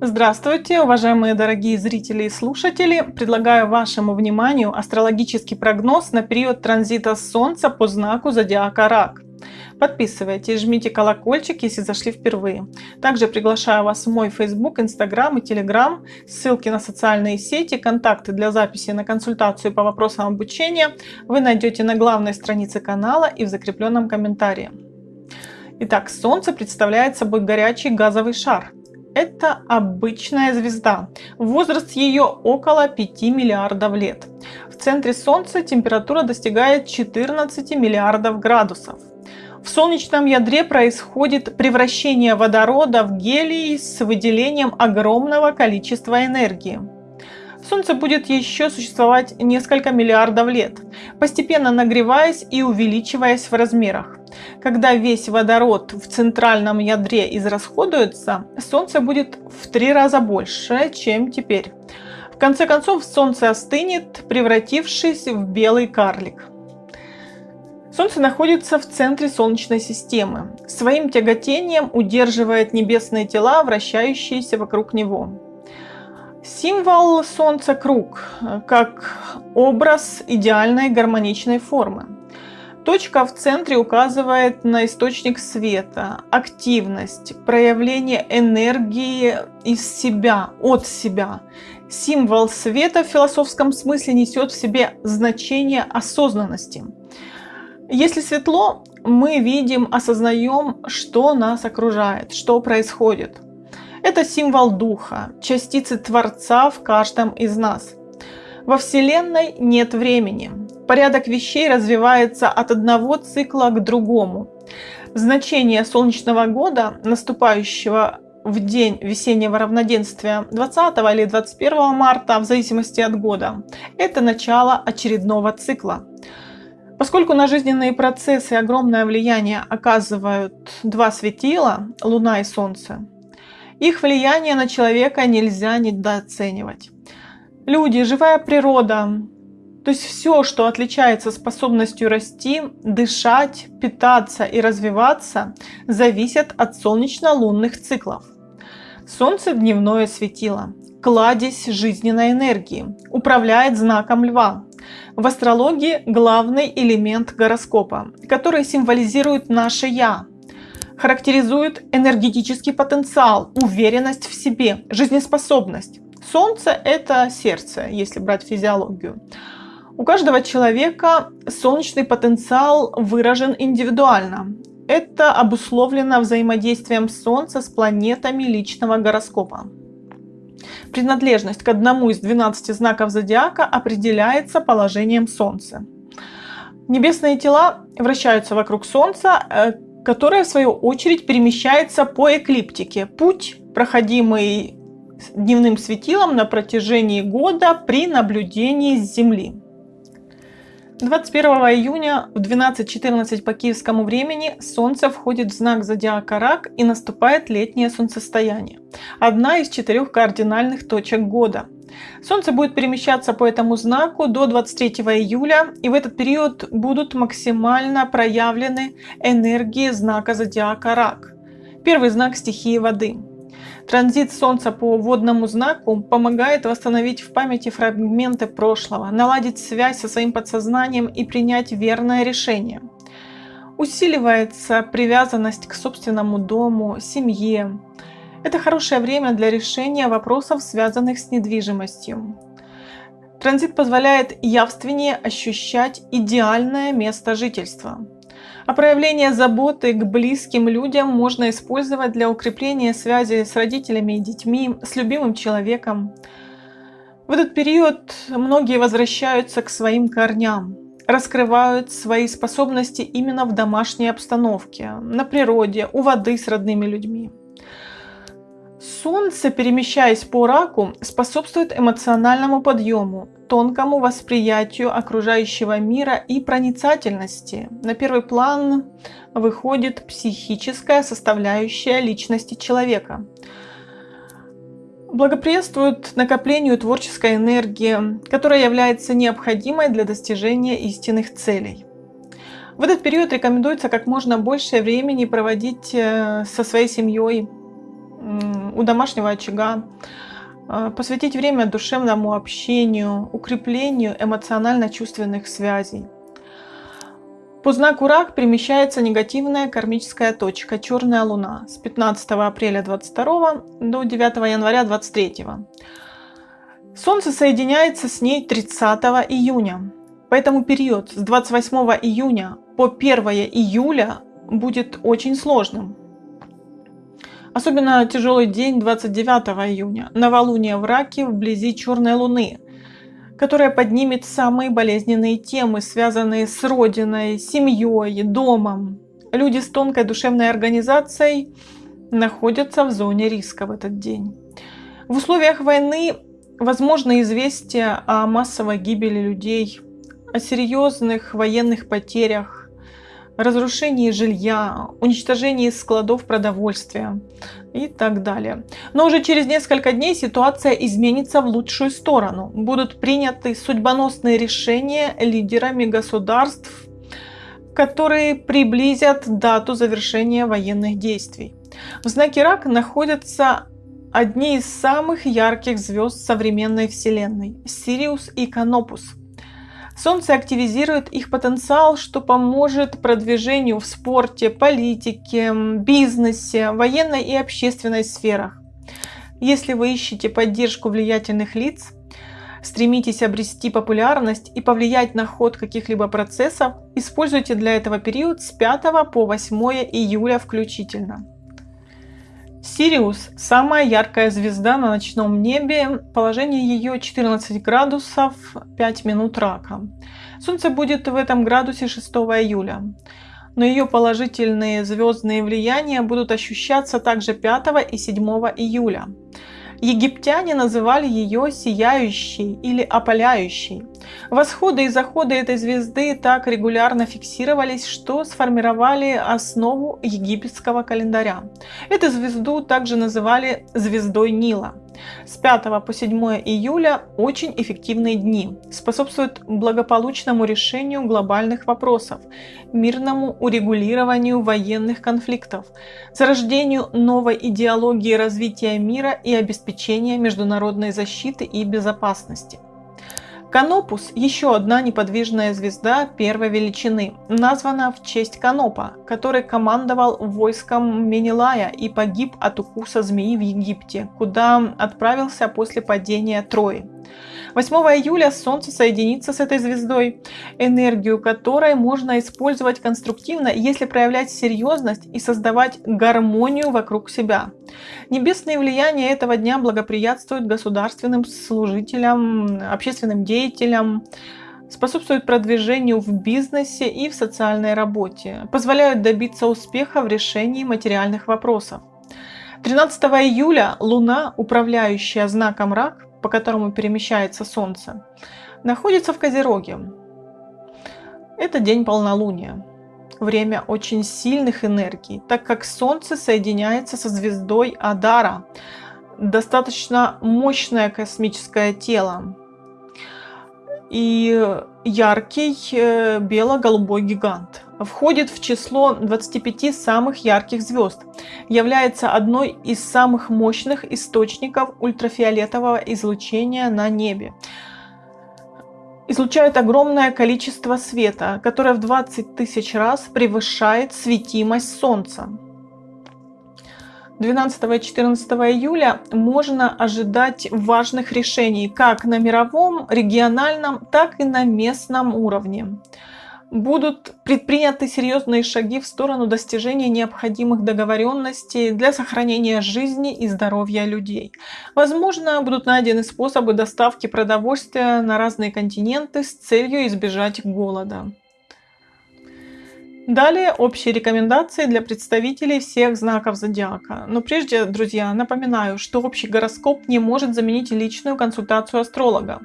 Здравствуйте, уважаемые дорогие зрители и слушатели! Предлагаю вашему вниманию астрологический прогноз на период транзита Солнца по знаку зодиака Рак. Подписывайтесь, жмите колокольчик, если зашли впервые. Также приглашаю вас в мой Facebook, Instagram и Telegram. Ссылки на социальные сети, контакты для записи на консультацию по вопросам обучения вы найдете на главной странице канала и в закрепленном комментарии. Итак, Солнце представляет собой горячий газовый шар. Это обычная звезда. Возраст ее около 5 миллиардов лет. В центре Солнца температура достигает 14 миллиардов градусов. В солнечном ядре происходит превращение водорода в гелий с выделением огромного количества энергии. Солнце будет еще существовать несколько миллиардов лет, постепенно нагреваясь и увеличиваясь в размерах. Когда весь водород в центральном ядре израсходуется, Солнце будет в три раза больше, чем теперь. В конце концов, Солнце остынет, превратившись в белый карлик. Солнце находится в центре Солнечной системы. Своим тяготением удерживает небесные тела, вращающиеся вокруг него. Символ Солнца – круг, как образ идеальной гармоничной формы. Точка в центре указывает на источник света, активность, проявление энергии из себя, от себя. Символ света в философском смысле несет в себе значение осознанности. Если светло, мы видим, осознаем, что нас окружает, что происходит. Это символ духа, частицы Творца в каждом из нас. Во Вселенной нет времени. Порядок вещей развивается от одного цикла к другому. Значение солнечного года, наступающего в день весеннего равноденствия 20 или 21 марта, в зависимости от года, это начало очередного цикла. Поскольку на жизненные процессы огромное влияние оказывают два светила, Луна и Солнце, их влияние на человека нельзя недооценивать. Люди, живая природа, то есть все, что отличается способностью расти, дышать, питаться и развиваться, зависит от солнечно-лунных циклов. Солнце – дневное светило, кладезь жизненной энергии, управляет знаком льва, в астрологии главный элемент гороскопа, который символизирует наше «я», характеризует энергетический потенциал, уверенность в себе, жизнеспособность. Солнце – это сердце, если брать физиологию. У каждого человека солнечный потенциал выражен индивидуально. Это обусловлено взаимодействием Солнца с планетами личного гороскопа. Принадлежность к одному из 12 знаков зодиака определяется положением Солнца. Небесные тела вращаются вокруг Солнца, которое в свою очередь перемещается по эклиптике. Путь, проходимый дневным светилом на протяжении года при наблюдении с Земли. 21 июня в 12.14 по киевскому времени Солнце входит в знак зодиака Рак и наступает летнее солнцестояние. Одна из четырех кардинальных точек года. Солнце будет перемещаться по этому знаку до 23 июля, и в этот период будут максимально проявлены энергии знака зодиака Рак. Первый знак стихии воды. Транзит Солнца по водному знаку помогает восстановить в памяти фрагменты прошлого, наладить связь со своим подсознанием и принять верное решение. Усиливается привязанность к собственному дому, семье. Это хорошее время для решения вопросов, связанных с недвижимостью. Транзит позволяет явственнее ощущать идеальное место жительства. А проявление заботы к близким людям можно использовать для укрепления связи с родителями и детьми, с любимым человеком. В этот период многие возвращаются к своим корням, раскрывают свои способности именно в домашней обстановке, на природе, у воды с родными людьми. Солнце, перемещаясь по раку, способствует эмоциональному подъему, тонкому восприятию окружающего мира и проницательности. На первый план выходит психическая составляющая личности человека. Благоприятствует накоплению творческой энергии, которая является необходимой для достижения истинных целей. В этот период рекомендуется как можно больше времени проводить э, со своей семьей, у домашнего очага, э, посвятить время душевному общению, укреплению эмоционально-чувственных связей. По знаку Рак перемещается негативная кармическая точка Черная Луна с 15 апреля 22 до 9 января 23. Солнце соединяется с ней 30 июня. Поэтому период с 28 июня по 1 июля будет очень сложным. Особенно тяжелый день 29 июня, новолуние в Раке вблизи Черной Луны, которая поднимет самые болезненные темы, связанные с родиной, семьей, домом. Люди с тонкой душевной организацией находятся в зоне риска в этот день. В условиях войны возможно известие о массовой гибели людей, о серьезных военных потерях, разрушении жилья, уничтожении складов продовольствия и так далее. Но уже через несколько дней ситуация изменится в лучшую сторону. Будут приняты судьбоносные решения лидерами государств, которые приблизят дату завершения военных действий. В знаке Рак находятся одни из самых ярких звезд современной Вселенной – Сириус и Канопус – Солнце активизирует их потенциал, что поможет продвижению в спорте, политике, бизнесе, военной и общественной сферах. Если вы ищете поддержку влиятельных лиц, стремитесь обрести популярность и повлиять на ход каких-либо процессов, используйте для этого период с 5 по 8 июля включительно. Сириус – самая яркая звезда на ночном небе, положение ее 14 градусов 5 минут рака. Солнце будет в этом градусе 6 июля, но ее положительные звездные влияния будут ощущаться также 5 и 7 июля. Египтяне называли ее сияющей или опаляющей. Восходы и заходы этой звезды так регулярно фиксировались, что сформировали основу египетского календаря. Эту звезду также называли звездой Нила. С 5 по 7 июля очень эффективные дни, способствуют благополучному решению глобальных вопросов, мирному урегулированию военных конфликтов, зарождению новой идеологии развития мира и обеспечения международной защиты и безопасности. Канопус – еще одна неподвижная звезда первой величины, названа в честь Канопа, который командовал войском Менелая и погиб от укуса змеи в Египте, куда отправился после падения Трои. 8 июля Солнце соединится с этой звездой, энергию которой можно использовать конструктивно, если проявлять серьезность и создавать гармонию вокруг себя. Небесные влияния этого дня благоприятствуют государственным служителям, общественным деятелям, способствуют продвижению в бизнесе и в социальной работе, позволяют добиться успеха в решении материальных вопросов. 13 июля Луна, управляющая знаком Рак, по которому перемещается Солнце, находится в Козероге. Это день полнолуния, время очень сильных энергий, так как Солнце соединяется со звездой Адара, достаточно мощное космическое тело и яркий э, бело-голубой гигант. Входит в число 25 самых ярких звезд, является одной из самых мощных источников ультрафиолетового излучения на небе. Излучает огромное количество света, которое в 20 тысяч раз превышает светимость Солнца. 12 и 14 июля можно ожидать важных решений как на мировом, региональном, так и на местном уровне будут предприняты серьезные шаги в сторону достижения необходимых договоренностей для сохранения жизни и здоровья людей. Возможно, будут найдены способы доставки продовольствия на разные континенты с целью избежать голода. Далее общие рекомендации для представителей всех знаков зодиака. Но прежде, друзья, напоминаю, что общий гороскоп не может заменить личную консультацию астролога.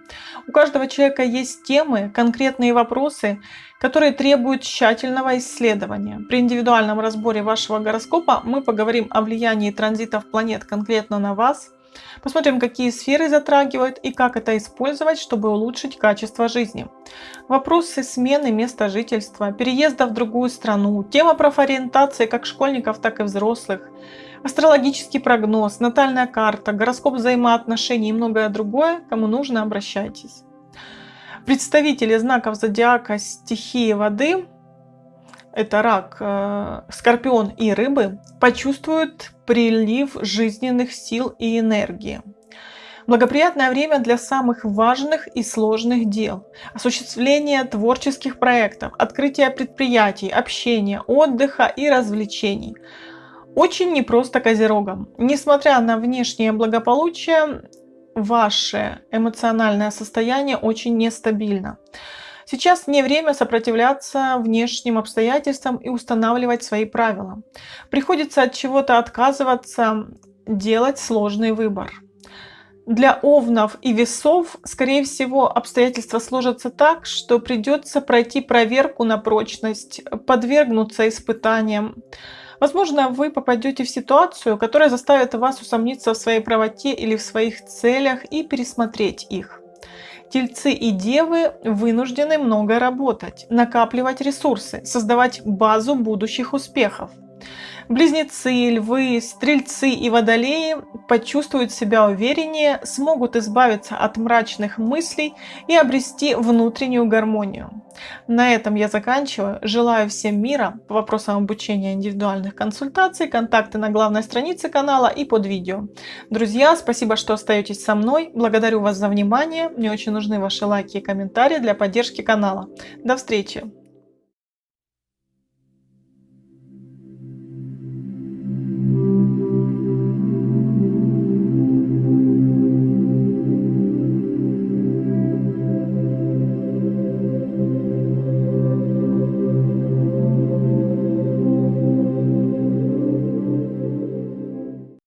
У каждого человека есть темы, конкретные вопросы, которые требуют тщательного исследования. При индивидуальном разборе вашего гороскопа мы поговорим о влиянии транзитов планет конкретно на вас, Посмотрим, какие сферы затрагивают и как это использовать, чтобы улучшить качество жизни. Вопросы смены места жительства, переезда в другую страну, тема профориентации как школьников, так и взрослых, Астрологический прогноз, натальная карта, гороскоп взаимоотношений и многое другое, кому нужно, обращайтесь. Представители знаков зодиака стихии воды, это рак, э, скорпион и рыбы, почувствуют прилив жизненных сил и энергии. Благоприятное время для самых важных и сложных дел. Осуществление творческих проектов, открытие предприятий, общения, отдыха и развлечений. Очень непросто козерогам. Несмотря на внешнее благополучие, ваше эмоциональное состояние очень нестабильно. Сейчас не время сопротивляться внешним обстоятельствам и устанавливать свои правила. Приходится от чего-то отказываться, делать сложный выбор. Для овнов и весов, скорее всего, обстоятельства сложатся так, что придется пройти проверку на прочность, подвергнуться испытаниям. Возможно, вы попадете в ситуацию, которая заставит вас усомниться в своей правоте или в своих целях и пересмотреть их. Тельцы и девы вынуждены много работать, накапливать ресурсы, создавать базу будущих успехов. Близнецы, львы, стрельцы и водолеи почувствуют себя увереннее, смогут избавиться от мрачных мыслей и обрести внутреннюю гармонию. На этом я заканчиваю. Желаю всем мира. По вопросам обучения индивидуальных консультаций, контакты на главной странице канала и под видео. Друзья, спасибо, что остаетесь со мной. Благодарю вас за внимание. Мне очень нужны ваши лайки и комментарии для поддержки канала. До встречи!